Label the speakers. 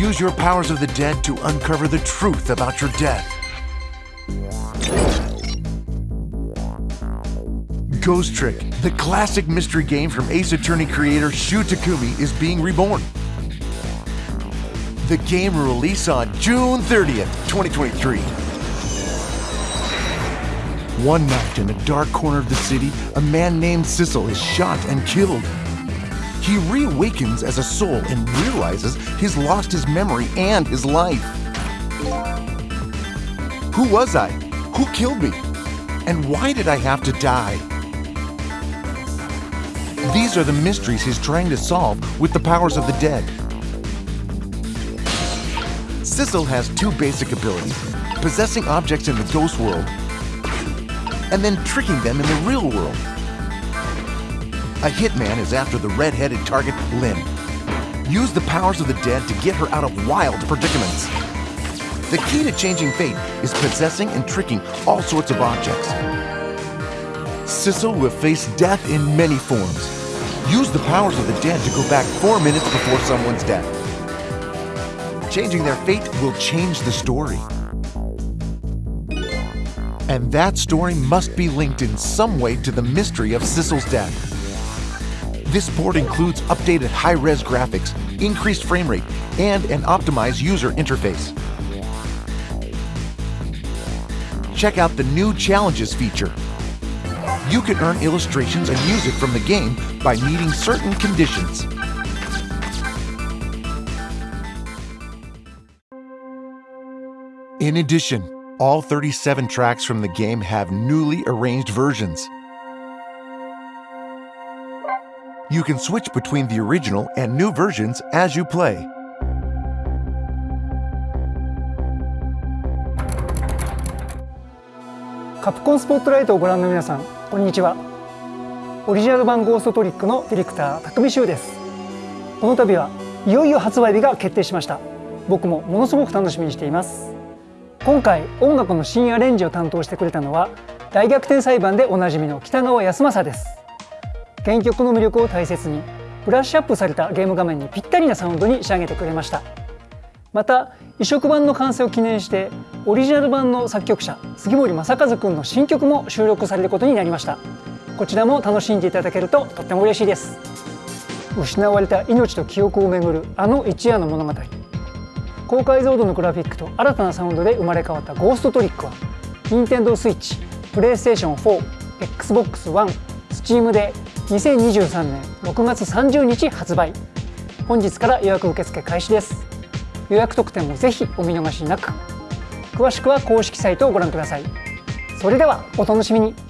Speaker 1: Use your powers of the dead to uncover the truth about your death. Ghost Trick, the classic mystery game from Ace Attorney creator Shu Takumi is being reborn. The game will release on June 30th, 2023. One night in a dark corner of the city, a man named Sissel is shot and killed. He reawakens as a soul and realizes he's lost his memory and his life. Who was I? Who killed me? And why did I have to die? These are the mysteries he's trying to solve with the powers of the dead. Sissel has two basic abilities, possessing objects in the ghost world and then tricking them in the real world. A hitman is after the red-headed target, Lynn. Use the powers of the dead to get her out of wild predicaments. The key to changing fate is possessing and tricking all sorts of objects. Sissel will face death in many forms. Use the powers of the dead to go back four minutes before someone's death. Changing their fate will change the story. And that story must be linked in some way to the mystery of Sissel's death. This board includes updated high-res graphics, increased frame rate, and an optimized user interface. Check out the new Challenges feature. You can earn illustrations and music from the game by meeting certain conditions. In addition, all 37 tracks from the game have newly arranged versions. You can switch between the original and new versions as you play.
Speaker 2: 「カプコンスポットライト」をご覧の皆さんこんにちは。オリジナル版ゴーストトリックのディレクター匠修です。この度はいよいよ発売日が決定しました。僕もものすごく楽しみにしています。今回音楽の新アレンジを担当してくれたのは大逆転裁判でおなじみの北川康政です。原曲の魅力を大切にブラッシュアップされたゲーム画面にぴったりなサウンドに仕上げてくれました。また移植版の完成を記念してオリジナル版の作曲者杉森正和くんの新曲も収録されることになりました。こちらも楽しんでいただけるととっても嬉しいです。失われた命と記憶をめぐるあの一夜の物語。高解像度のグラフィックと新たなサウンドで生まれ変わったゴーストトリックは Nintendo Switch、PlayStation 4、Xbox One、Steam で2023年6月30日発売。本日から予約受付開始です。予約特典もぜひお見逃しなく。詳しくは公式サイトをご覧ください。それではお楽しみに。